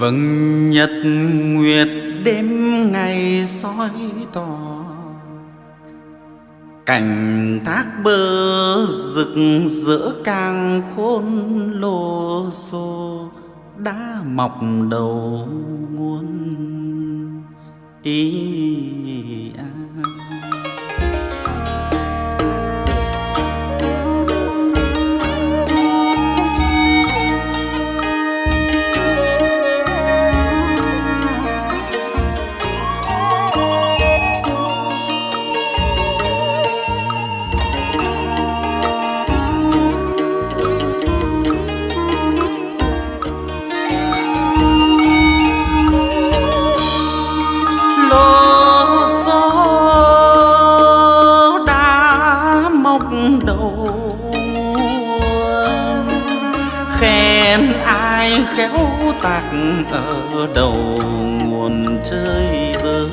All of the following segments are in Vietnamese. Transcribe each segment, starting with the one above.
vầng nhật nguyệt đêm ngày soi tỏ cảnh thác bơ rực rỡ càng khôn lô xô, đã mọc đầu khéo tạc ở đầu nguồn chơi vơi.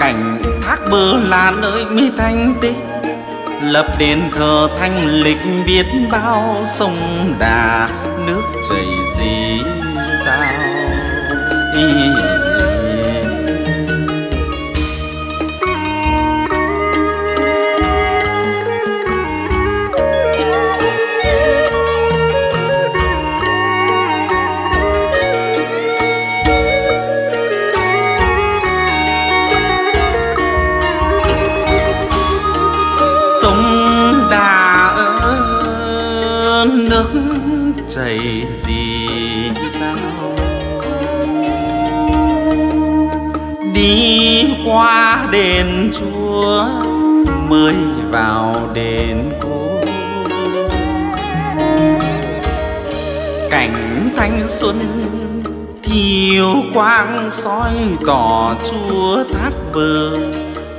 Cảnh thác bờ là nơi mi thanh tích, lập đền thờ thanh lịch biết bao sông đà nước chảy dì dào. Đi qua đền chúa, mới vào đền cô. Cảnh thanh xuân, thiêu quang soi tỏ chúa thác bờ,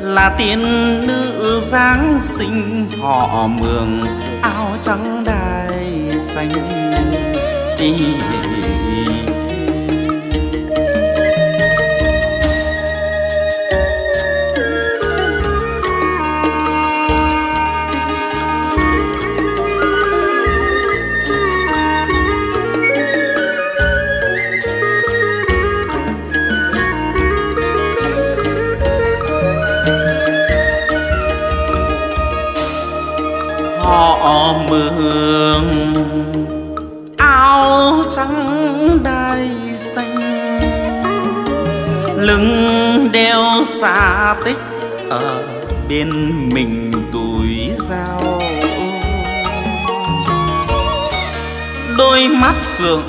là tiên nữ giáng sinh họ mường áo trắng đai xanh. Đi mường. Áo trắng đai xanh, lưng đeo xa tích ở bên mình tuổi dao. Đôi mắt phượng,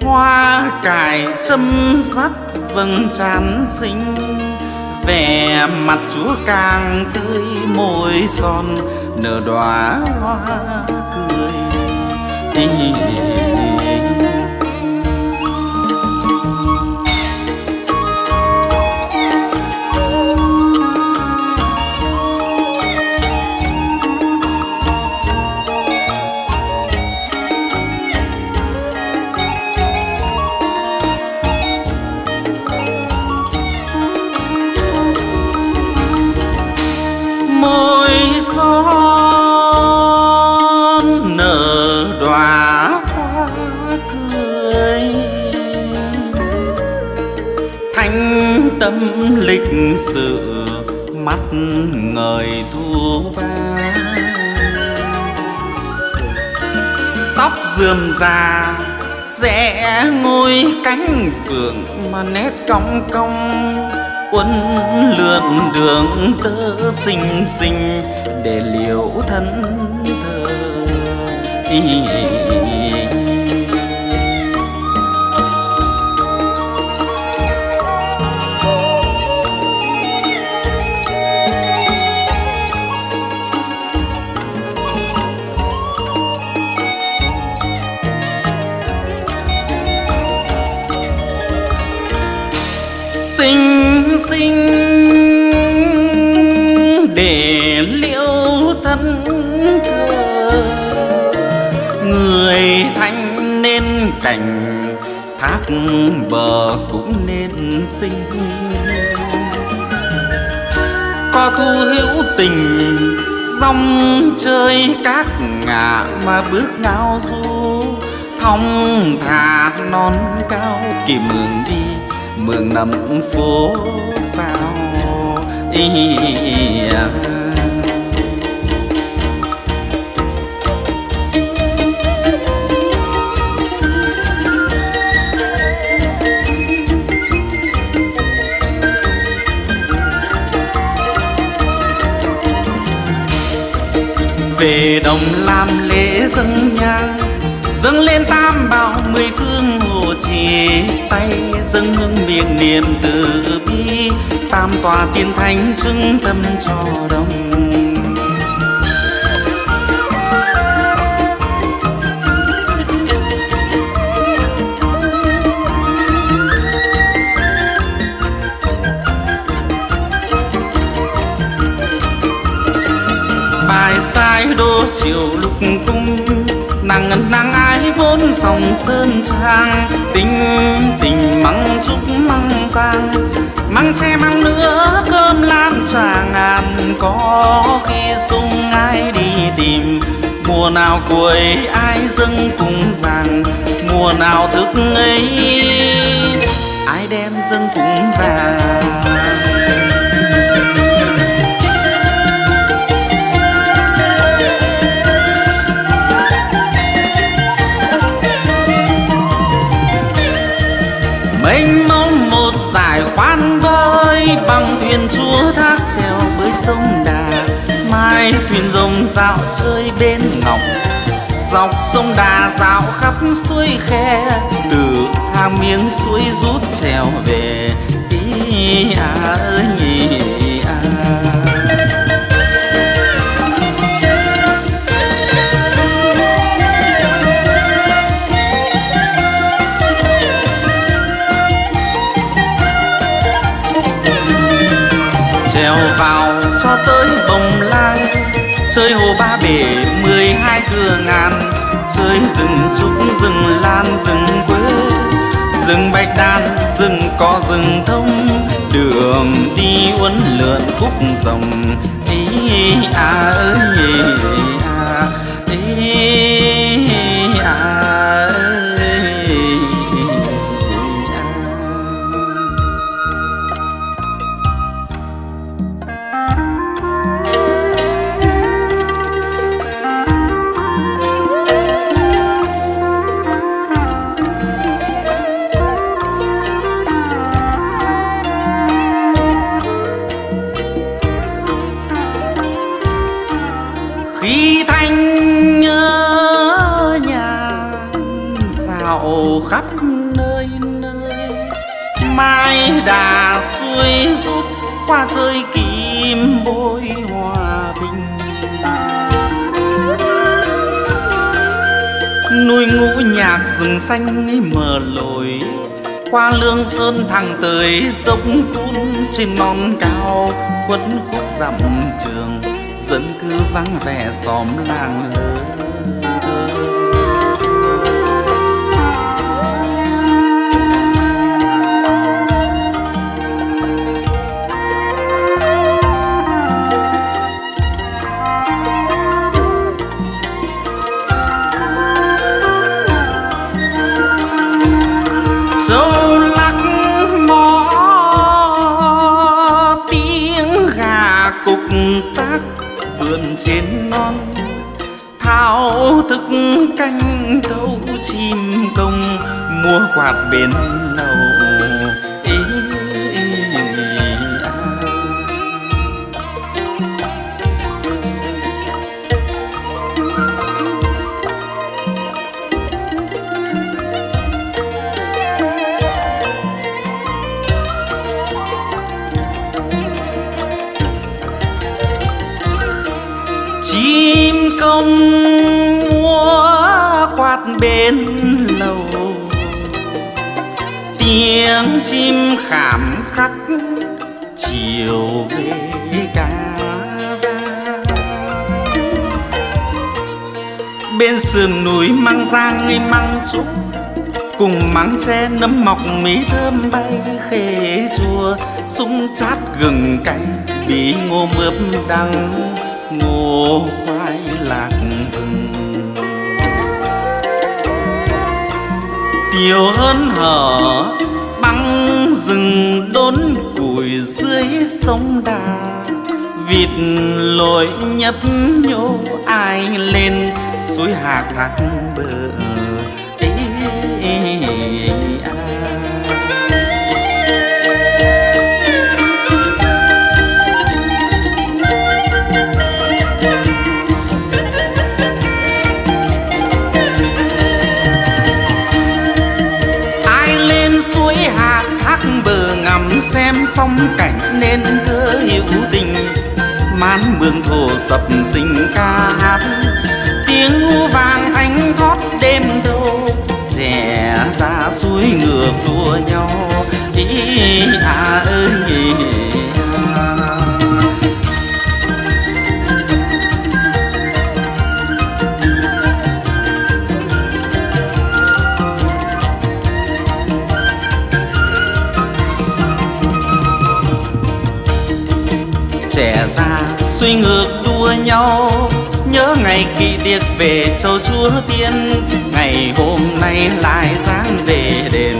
hoa cài châm dắt vầng trán xinh. Vẻ mặt chúa càng tươi môi son nở đóa hoa cười. Môi ngời thu ba tóc rườm rà, rẽ ngôi cánh phượng mà nét cong cong uốn lượn đường tơ xinh xinh để liễu thân thơ. Sinh để liễu thân thờ người thanh nên cảnh, thác bờ cũng nên sinh có thu hữu tình, dòng chơi các ngã mà bước ngao du thong thả non cao kỳ mường đi, mường nằm phố về đồng làm lễ dâng nhang dâng lên tam bảo mười phương hồ trì tay, dâng hương miệng niệm từ bi tam tòa tiên thánh chứng tâm cho đông, bài sai đô chiều lục cung nàng ngân nàng ái vốn sòng sơn trang. Tình tình măng trúc măng giang măng tre măng nữa cơm lam trà ngàn. Có khi sung ai đi tìm, mùa nào cuối ai dâng cùng giang mùa nào thức ấy ai đem dâng cùng giang sông đà dạo khắp suối khe, từ hàng miếng suối rút trèo về ý à ơi nhỉ à. trèo vào cho tới bồng lai, chơi hồ ba bể mười hai cửa ngàn chơi rừng trúc, rừng lan, rừng quế. Rừng bạch đàn rừng có rừng thông. Đường đi uốn lượn khúc rồng ý à ơi khắp nơi nơi. Mai đà xuôi rút qua chơi kim bôi hòa bình. Núi ngũ nhạc rừng xanh mờ lồi. Qua lương sơn thẳng tới dốc cun trên non cao, khuất khúc dặm trường. Dân cư vắng vẻ xóm làng lớn. Trên non. Thao thức canh thâu chim công mua quạt bên lầu chim công múa quạt bên lầu. Tiếng chim khảm khắc chiều về ca bên sườn núi măng giang ngây măng trúc, cùng mắng tre nấm mọc mí thơm bay khê chua. Súng chát gừng canh, bí ngô mướp đắng ngô khoai lạc vừng Tiêu hơn hở băng rừng đốn củi dưới sông đà, vịt lội nhấp nhô ai lên suối hạc thác bờ. Xem phong cảnh nên thơ hữu tình mán mương thổ sập sinh ca hát, tiếng u vàng thanh thoát đêm thâu trẻ ra suối ngược đua nhau, ý à ơi à. Xuôi suy ngược đua nhau. Nhớ ngày kỳ tiệc về châu chúa tiên, ngày hôm nay lại dáng về đền.